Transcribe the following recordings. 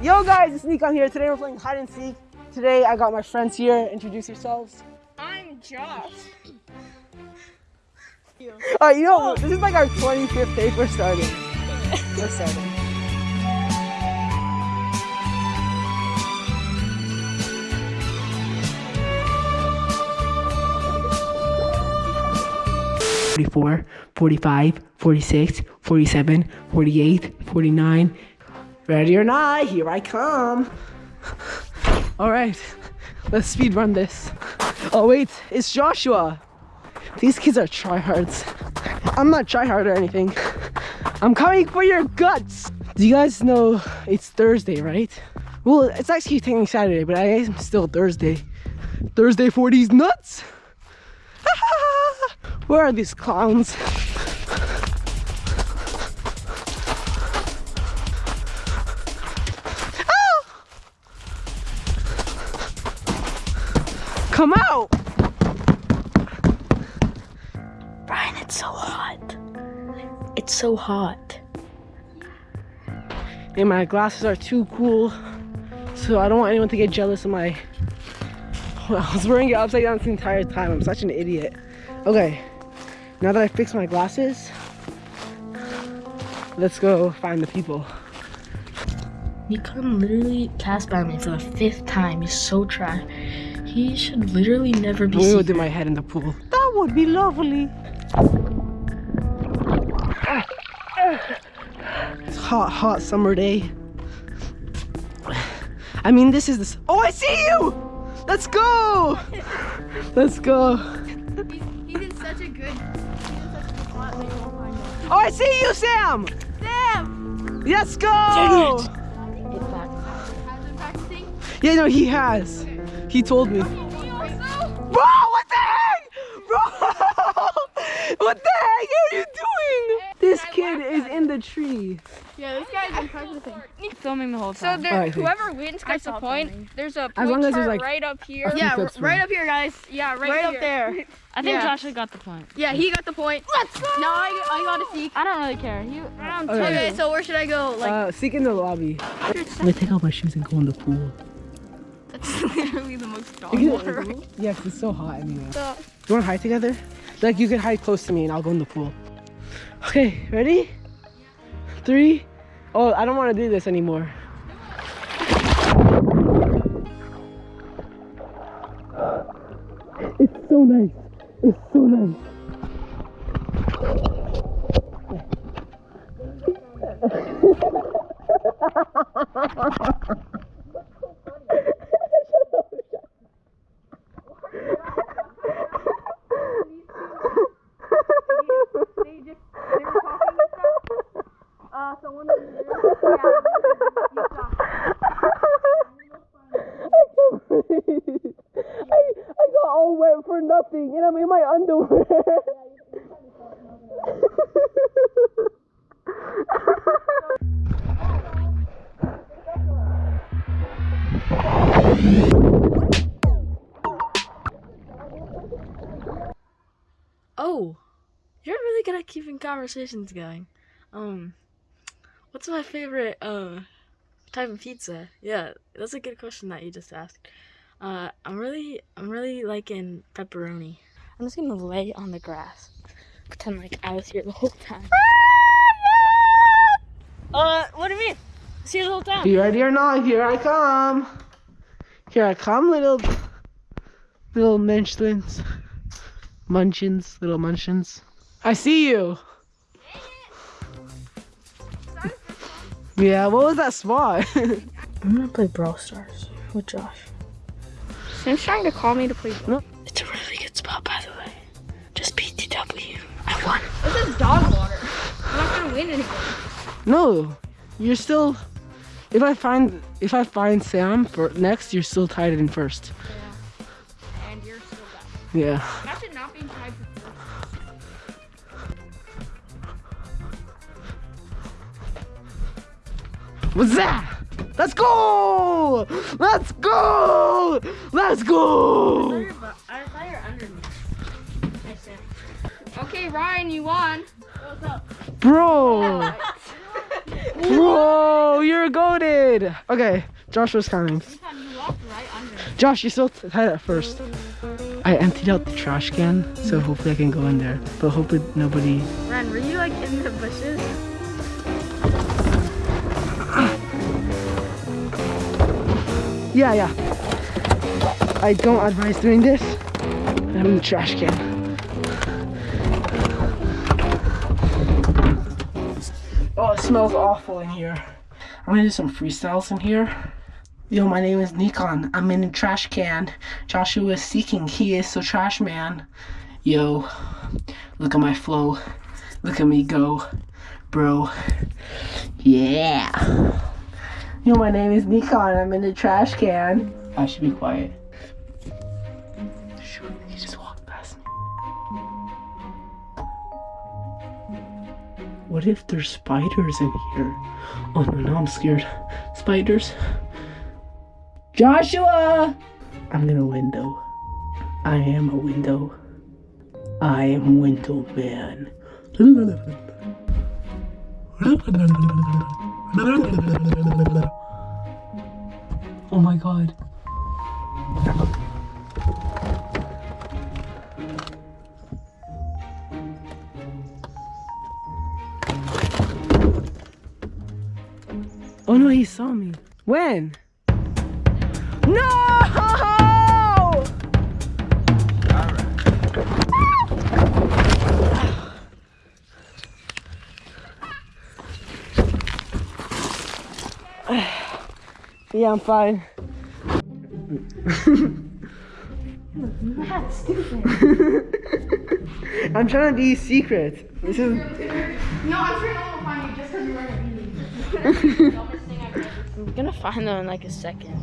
Yo guys, it's Nick on here. Today we're playing hide and seek. Today I got my friends here. Introduce yourselves. I'm Josh. Alright, you know, this is like our 25th day. We're starting. We're starting. Forty-four, forty-five, forty-six, forty-seven, forty-eight, forty-nine. Ready or not, here I come. All right, let's speed run this. Oh wait, it's Joshua. These kids are tryhards. I'm not tryhard or anything. I'm coming for your guts. Do you guys know it's Thursday, right? Well, it's actually technically Saturday, but I am still Thursday. Thursday for these nuts. Where are these clowns? Come out! Brian, it's so hot. It's so hot. And my glasses are too cool. So I don't want anyone to get jealous of my... Well, I was wearing it upside down the entire time. I'm such an idiot. Okay, now that I fixed my glasses, let's go find the people. You come literally cast by me for the fifth time. He's so trash. He should literally never be I'm gonna go seen. dip my head in the pool. That would be lovely. It's hot, hot summer day. I mean, this is this. Oh, I see you! Let's go! Let's go. He's in such a good. He's in such a good spot. Like, we'll find him. Oh, I see you, Sam! Sam. Let's go! Dang it. Has been practicing. Yeah, no, he has. He told me. Me. Bro, what the heck? Bro! What the heck are you doing? This kid is in the tree. Yeah, this guy's been practicing. filming the whole So time. there, Alright, whoever wins gets a point. filming. There's a As point long as there's, chart like, right up here. Yeah, clips right up here, guys. Yeah, right, Right up here. there. I think Yeah. Joshua got the point. Yeah, he got the point. Let's go. Now I, I got a seek. I don't really care. He round Okay. Okay, so where should I go? Like, Uh, seek in the lobby. I'm gonna take off my shoes and go in the pool. That's literally the most dog water. Yeah, 'cause it's so hot anyway. So, You wanna hide together? Like you can hide close to me and I'll go in the pool. Okay, ready? Three. Oh, I don't wanna do this anymore. It's so nice. It's so nice. they just they were talking and stuff. Uh, so one of them, yeah, you suck. I, I got all wet for nothing and I'm Oh, you're really good at keeping conversations going. Um, what's my favorite uh type of pizza? Yeah, that's a good question that you just asked. Uh, I'm really, I'm really liking pepperoni. I'm just gonna lay on the grass, pretend like I was here the whole time. uh, what do you mean? I was here the whole time. you ready or not? Here I come. Here I come, little little munchlins. Munchins, little munchins. I see you. Yeah, what was that spot? I'm gonna play Brawl Stars with Josh. Sam's trying to call me to play. It's This is dog water. I'm not gonna win anything. no, you're still. If I find if I find Sam for next, you're still tied in first. And you're still back. Yeah. Imagine not being tied for first. What's that? Let's go! Let's go! Let's go! Okay, Ryan, you won. Bro! Whoa, you're goaded. Okay, Joshua's coming. You walked right under. Josh, you're still tight at first. I emptied out the trash can, so hopefully I can go in there. But hopefully nobody. Ren, were you like in the bushes? Yeah, yeah. I don't advise doing this. I'm in the trash can. Smells awful in here. I'm gonna do some freestyles in here. Yo, my name is Nikon. I'm in a trash can. Joshua is seeking. He is so trash man. Yo, look at my flow. Look at me go, bro. Yeah. Yo, my name is Nikon. I'm in a trash can. I should be quiet. What if there's spiders in here? Oh no, I'm scared. Spiders. Joshua! I'm gonna window. I am a window. I am window man. Oh my god. Oh no, he saw me. When? No! Yeah, I'm fine. I'm trying to be secret. This is No, I'm sure no one will find you just because you're wearing a beanie. I'm gonna find them in like a second.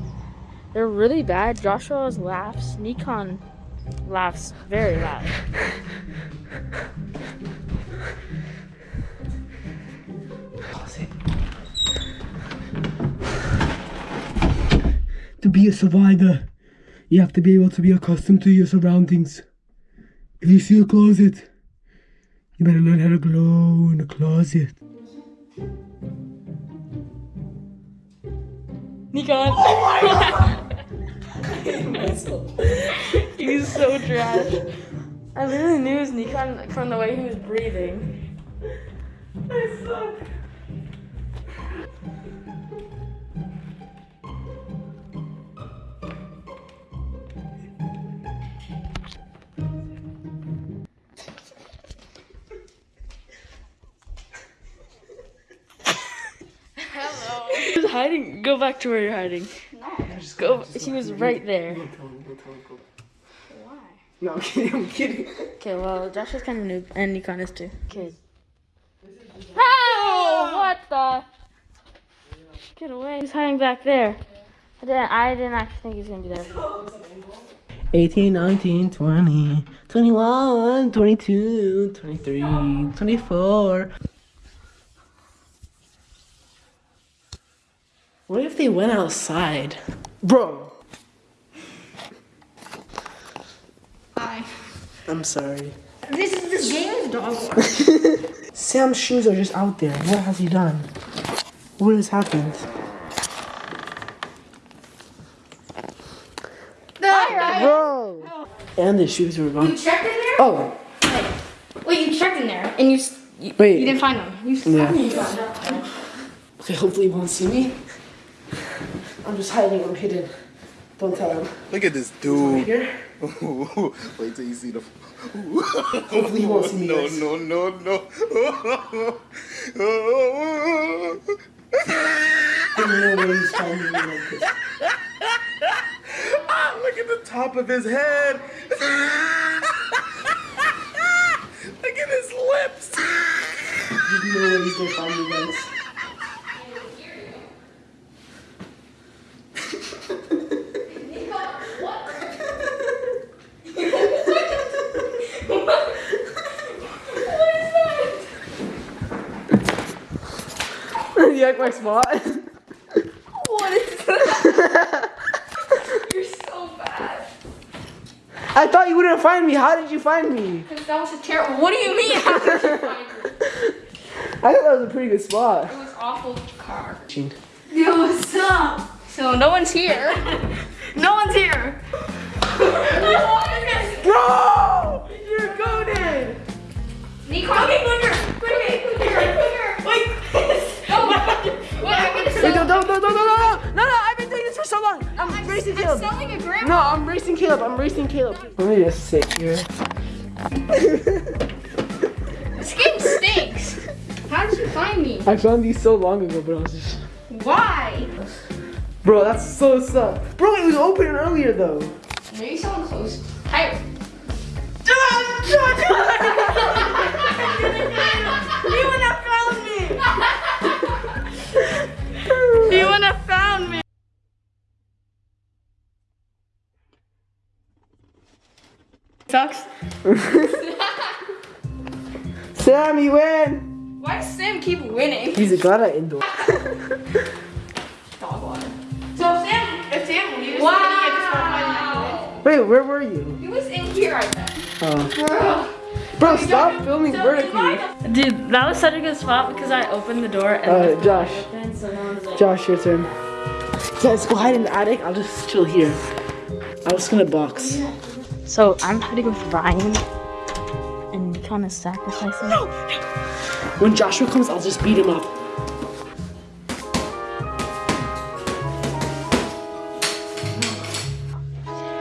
They're really bad. Joshua's laughs. Nikon laughs very loud. To be a survivor, you have to be able to be accustomed to your surroundings. If you see a closet, you better learn how to glow in the closet. Nikon. Oh my god! He's so trash. I literally knew it was Nikon from the way he was breathing. I suck. Hiding. Go back to where you're hiding. Just Go. He was right there. Why? No, I'm kidding, I'm kidding. Okay, well, Josh is kind of noob, and Nikon is too. Okay. Oh, what the? Get away! He's hiding back there. I didn't. I didn't actually think he was gonna be there. 18, 19, 20, 21, 22, 23, 24. What if they went outside? Bro, Hi. I'm sorry. This is this game is dog. Sam's shoes are just out there. What has he done? What has happened? Bro! Oh. And the shoes were You gone. checked in there? Oh, Wait, you checked in there and you you, Wait. you didn't find them. You Yeah. did you find them? okay, hopefully he won't see me. I'm just hiding, I'm hidden. Don't tell him. Look at this dude. Wait till you see the. Hopefully he won't see me. No, guys. no, no, no. There's no way he's finding me like this. Ah, Look at the top of his head. Look at his lips. There's no way he's gonna find me, guys. you like my spot? What is that? You're so bad. I thought you wouldn't find me. How did you find me? Because That was a terrible. What do you mean? How did you find me? I thought that was a pretty good spot. It was awful car. Yo, what's up? So no one's here. no one's here. Bro! You're goaded! Nico, okay, quicker, I'm, racing I'm selling a grandma. No, I'm racing Caleb. I'm racing Caleb. Let me just sit here. This game stinks. How did you find me? I found these so long ago, but I was just. Why? Bro, that's so sus. Bro, it was open earlier though. Maybe someone Sucks. Sam, you win. Why does Sam keep winning? He's a god at indoor. Dog water. So if Sam, if Sam leaves, wow. then he gets wow. Wait, where were you? He was in here, I bet. Oh. Bro, stop filming vertically. Dude, that was such a good spot because I opened the door and Uh, Josh. open, so no like, Josh, your turn. Guys, go hide in the attic. I'll just chill here. I was gonna box. So I'm hiding with Ryan and kind of sacrificing. When Joshua comes, I'll just beat him up.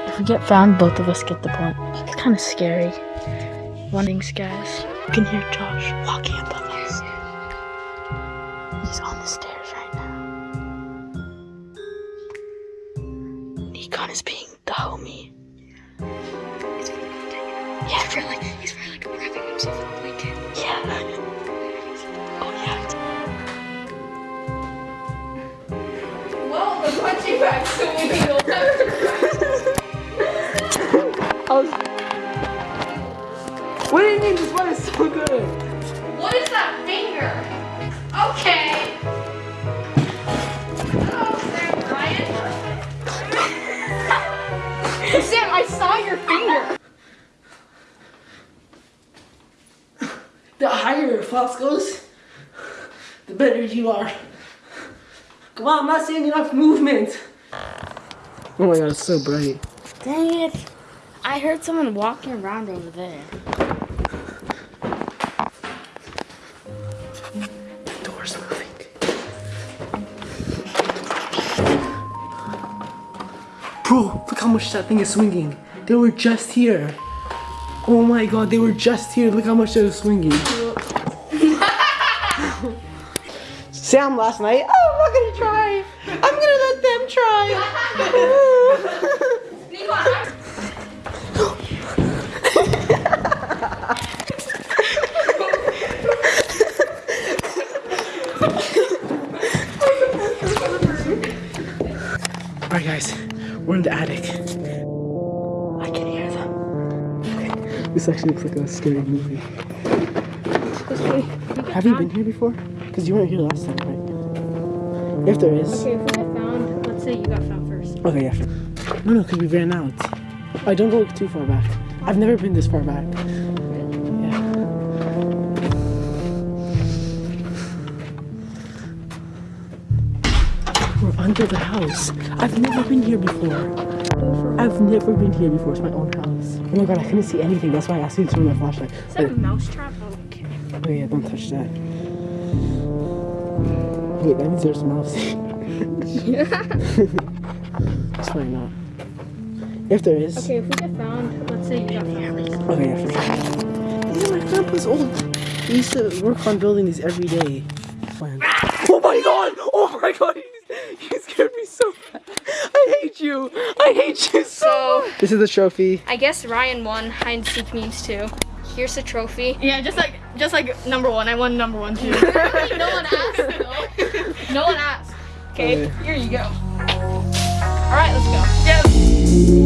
If we get found, both of us get the point. It's kind of scary. One thing's, guys, you can hear Josh walking above was. What do you mean this one is so good? What is that finger? Okay. Oh, Sam Ryan. Sam, I saw your finger. The higher your floss goes, the better you are. Come on, I'm not seeing enough movement. Oh my god, it's so bright. Dang it. I heard someone walking around over there. The door's moving. Bro, look how much that thing is swinging. They were just here. Oh my god, they were just here. Look how much they were swinging. Sam last night. Oh, I'm not gonna try. I'm gonna let them try. Alright, guys, we're in the attic. I can hear them. This actually looks like a scary movie. Have you been here before? Because you weren't here last time, right? If there is. Okay, if we get found, let's say you got found first. Okay, yeah. No, no, because we ran out. I don't go too far back. I've never been this far back. Yeah. We're under the house. I've never been here before. I've never been here before. It's my own house. Oh my god, I couldn't see anything. That's why I asked you to turn my flashlight. Is that a mouse trap? Oh, okay. Oh yeah, don't touch that. Wait, that means there's a mouse. it's probably not. If there is. Okay, if we get found, let's say you got found first. Okay, oh, yeah, for sure. Yeah, my grandpa's old. He used to work on building these every day. When- ah! Oh my god! Oh my god! You, you scared me so bad. I hate you. I hate you so. So, This is the trophy. I guess Ryan won hide and seek memes too. Here's the trophy. Yeah, just like just like number one. I won number one too. no one asked though. No one asked. Okay, Okay. here you go. Alright, let's go. yeah.